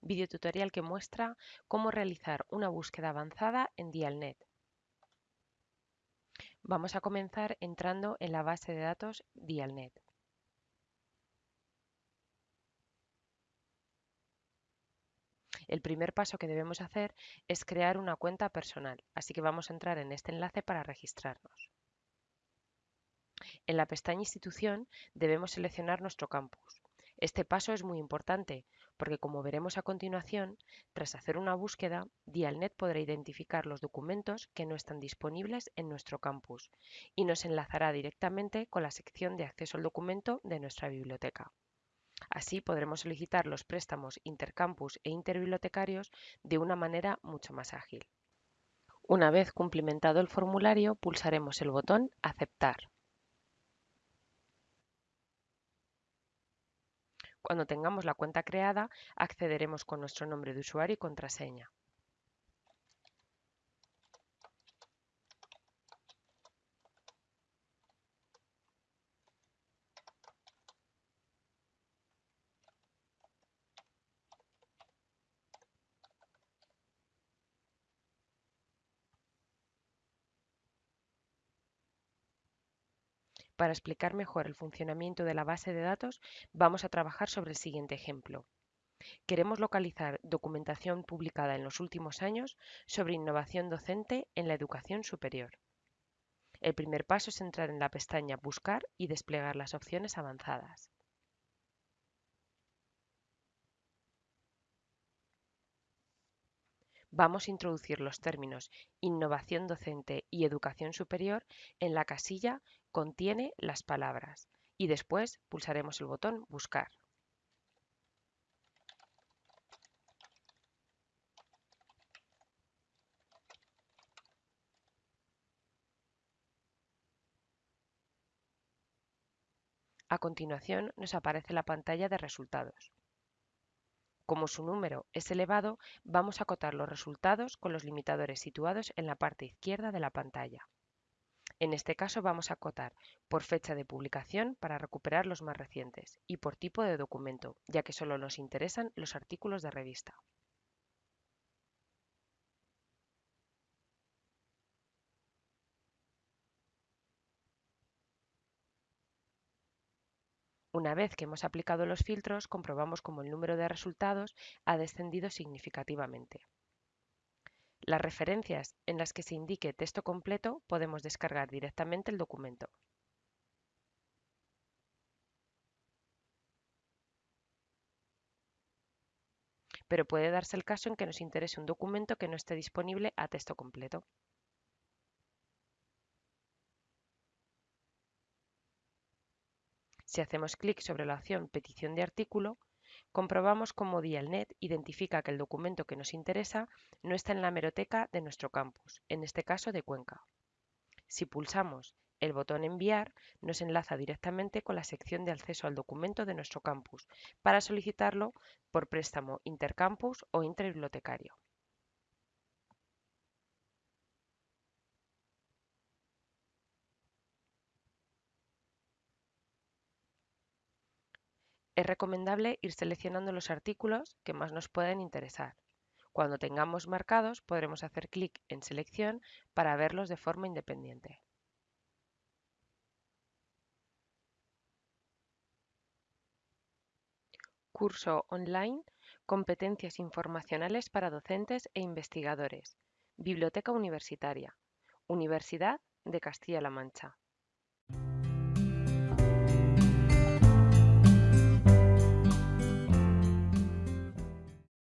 videotutorial que muestra cómo realizar una búsqueda avanzada en Dialnet. Vamos a comenzar entrando en la base de datos Dialnet. El primer paso que debemos hacer es crear una cuenta personal, así que vamos a entrar en este enlace para registrarnos. En la pestaña Institución debemos seleccionar nuestro campus. Este paso es muy importante porque como veremos a continuación, tras hacer una búsqueda, Dialnet podrá identificar los documentos que no están disponibles en nuestro campus y nos enlazará directamente con la sección de acceso al documento de nuestra biblioteca. Así podremos solicitar los préstamos intercampus e interbibliotecarios de una manera mucho más ágil. Una vez cumplimentado el formulario, pulsaremos el botón Aceptar. Cuando tengamos la cuenta creada, accederemos con nuestro nombre de usuario y contraseña. Para explicar mejor el funcionamiento de la base de datos, vamos a trabajar sobre el siguiente ejemplo. Queremos localizar documentación publicada en los últimos años sobre innovación docente en la educación superior. El primer paso es entrar en la pestaña Buscar y desplegar las opciones avanzadas. Vamos a introducir los términos innovación docente y educación superior en la casilla Contiene las palabras y después pulsaremos el botón Buscar. A continuación nos aparece la pantalla de resultados. Como su número es elevado, vamos a acotar los resultados con los limitadores situados en la parte izquierda de la pantalla. En este caso vamos a acotar por fecha de publicación para recuperar los más recientes y por tipo de documento, ya que solo nos interesan los artículos de revista. Una vez que hemos aplicado los filtros, comprobamos cómo el número de resultados ha descendido significativamente. Las referencias en las que se indique texto completo podemos descargar directamente el documento. Pero puede darse el caso en que nos interese un documento que no esté disponible a texto completo. Si hacemos clic sobre la opción Petición de artículo, comprobamos cómo Dialnet identifica que el documento que nos interesa no está en la hemeroteca de nuestro campus, en este caso de Cuenca. Si pulsamos el botón Enviar, nos enlaza directamente con la sección de acceso al documento de nuestro campus para solicitarlo por préstamo intercampus o interbibliotecario. Es recomendable ir seleccionando los artículos que más nos pueden interesar. Cuando tengamos marcados podremos hacer clic en Selección para verlos de forma independiente. Curso online Competencias informacionales para docentes e investigadores. Biblioteca Universitaria. Universidad de Castilla-La Mancha.